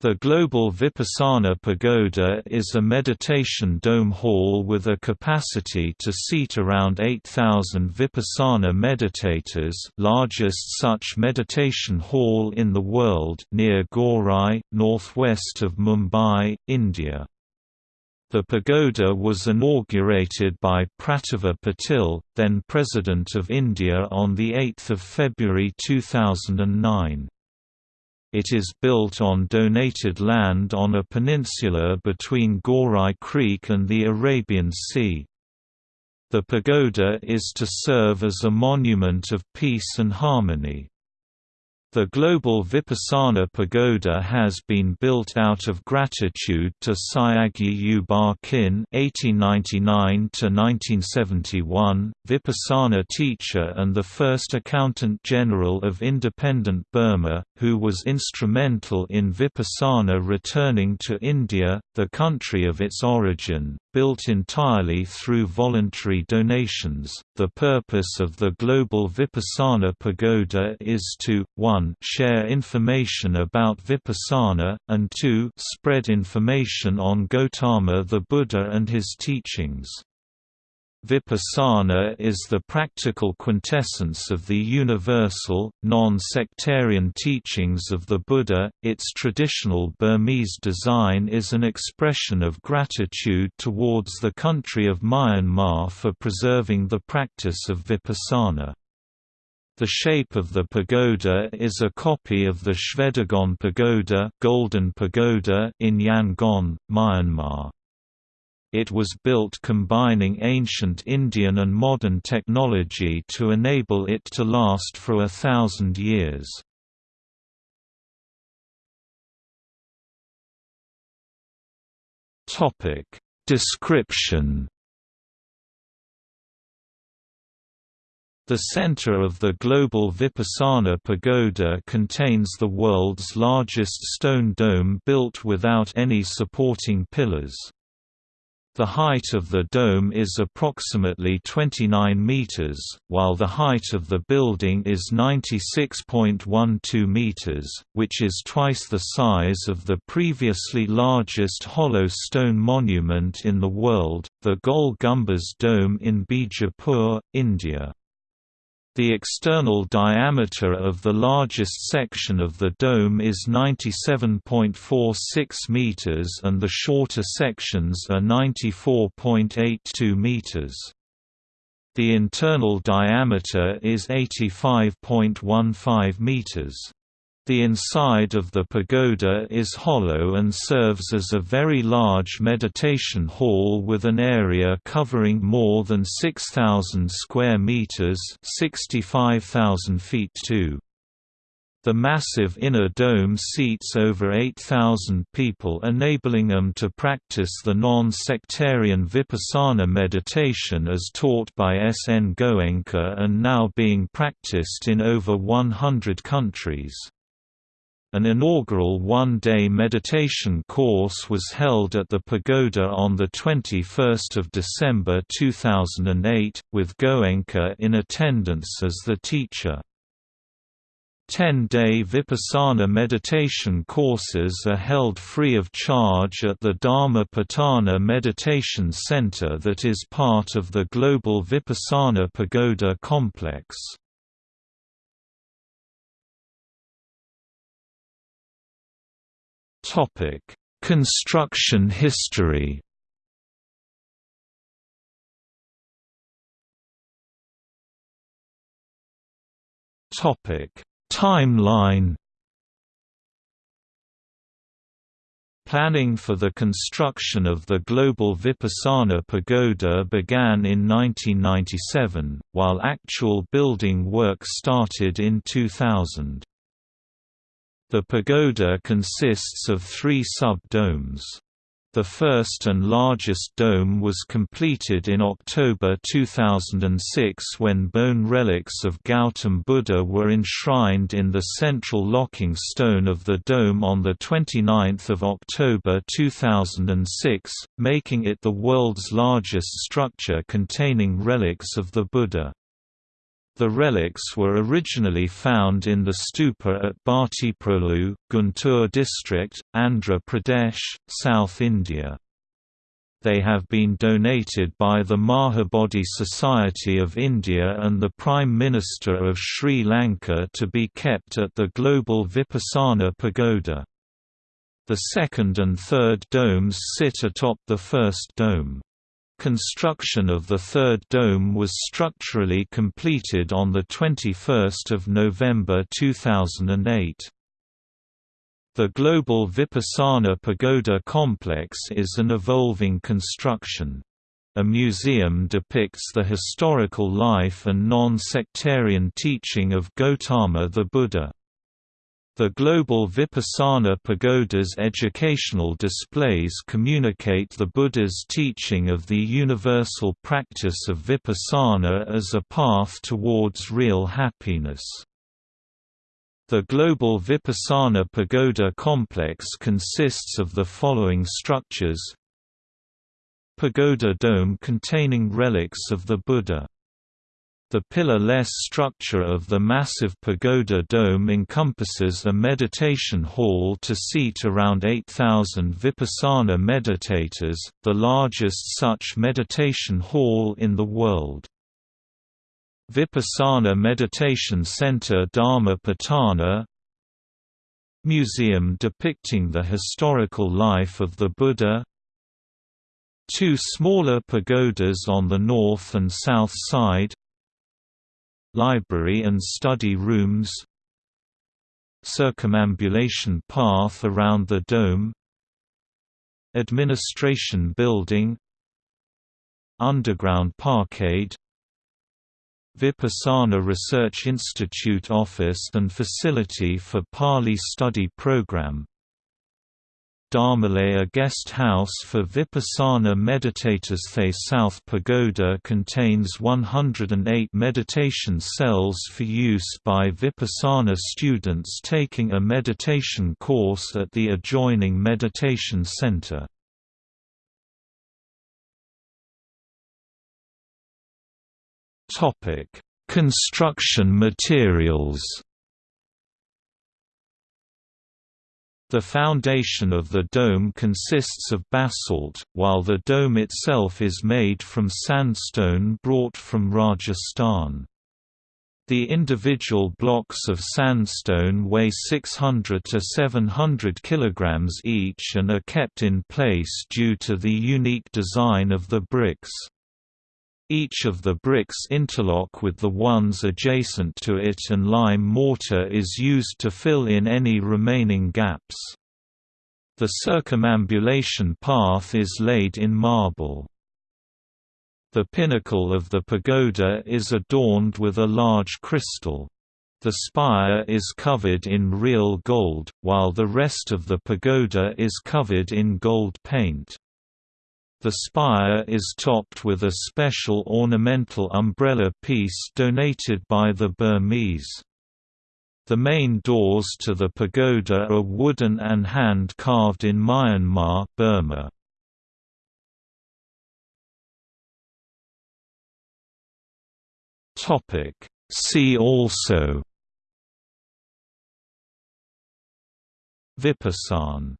The Global Vipassana Pagoda is a meditation dome hall with a capacity to seat around 8,000 Vipassana meditators largest such meditation hall in the world near Gorai, northwest of Mumbai, India. The pagoda was inaugurated by Pratibha Patil, then President of India on 8 February 2009. It is built on donated land on a peninsula between Gorai Creek and the Arabian Sea. The pagoda is to serve as a monument of peace and harmony. The Global Vipassana Pagoda has been built out of gratitude to Sayagyi U Ba Khin (1899–1971), Vipassana teacher and the first Accountant General of independent Burma, who was instrumental in Vipassana returning to India, the country of its origin, built entirely through voluntary donations. The purpose of the Global Vipassana Pagoda is to 1 share information about Vipassana, and 2 spread information on Gautama the Buddha and his teachings. Vipassana is the practical quintessence of the universal, non-sectarian teachings of the Buddha. Its traditional Burmese design is an expression of gratitude towards the country of Myanmar for preserving the practice of Vipassana. The shape of the pagoda is a copy of the Shwedagon Pagoda, Golden Pagoda in Yangon, Myanmar. It was built combining ancient Indian and modern technology to enable it to last for a thousand years. Description The center of the global Vipassana Pagoda contains the world's largest stone dome built without any supporting pillars. The height of the dome is approximately 29 meters, while the height of the building is 96.12 meters, which is twice the size of the previously largest hollow stone monument in the world, the Gol Gumbaz Dome in Bijapur, India. The external diameter of the largest section of the dome is 97.46 meters and the shorter sections are 94.82 meters. The internal diameter is 85.15 meters. The inside of the pagoda is hollow and serves as a very large meditation hall with an area covering more than 6,000 square meters, 65,000 feet too. The massive inner dome seats over 8,000 people enabling them to practice the non-sectarian Vipassana meditation as taught by S. N. Goenka and now being practiced in over 100 countries. An inaugural one-day meditation course was held at the pagoda on 21 December 2008, with Goenka in attendance as the teacher. Ten-day Vipassana meditation courses are held free of charge at the Dhamma Pattana Meditation Center that is part of the Global Vipassana Pagoda Complex. Construction history. Topic: Timeline. Planning for the construction of the Global Vipassana Pagoda began in 1997, while actual building work started in 2000. The pagoda consists of three sub-domes. The first and largest dome was completed in October 2006 when bone relics of Gautam Buddha were enshrined in the central locking stone of the dome on 29 October 2006, making it the world's largest structure containing relics of the Buddha. The relics were originally found in the stupa at Bhattiprolu, Guntur district, Andhra Pradesh, South India. They have been donated by the Mahabodhi Society of India and the Prime Minister of Sri Lanka to be kept at the Global Vipassana Pagoda. The second and third domes sit atop the first dome. Construction of the third dome was structurally completed on 21 November 2008. The Global Vipassana Pagoda complex is an evolving construction. A museum depicts the historical life and non-sectarian teaching of Gautama the Buddha. The Global Vipassana Pagoda's educational displays communicate the Buddha's teaching of the universal practice of vipassana as a path towards real happiness. The Global Vipassana Pagoda complex consists of the following structures Pagoda dome containing relics of the Buddha the pillar-less structure of the massive pagoda dome encompasses a meditation hall to seat around 8,000 vipassana meditators, the largest such meditation hall in the world. Vipassana Meditation Center Dhamma Pattana Museum depicting the historical life of the Buddha Two smaller pagodas on the north and south side Library and study rooms Circumambulation path around the dome Administration building Underground parkade Vipassana Research Institute office and facility for Pali study program Dhammalaya Guest House for Vipassana meditators The South Pagoda contains 108 meditation cells for use by Vipassana students taking a meditation course at the adjoining meditation center. Construction materials The foundation of the dome consists of basalt, while the dome itself is made from sandstone brought from Rajasthan. The individual blocks of sandstone weigh 600 to 700 kg each and are kept in place due to the unique design of the bricks. Each of the bricks interlock with the ones adjacent to it and lime mortar is used to fill in any remaining gaps. The circumambulation path is laid in marble. The pinnacle of the pagoda is adorned with a large crystal. The spire is covered in real gold, while the rest of the pagoda is covered in gold paint. The spire is topped with a special ornamental umbrella piece donated by the Burmese. The main doors to the pagoda are wooden and hand-carved in Myanmar Burma. See also Vipassana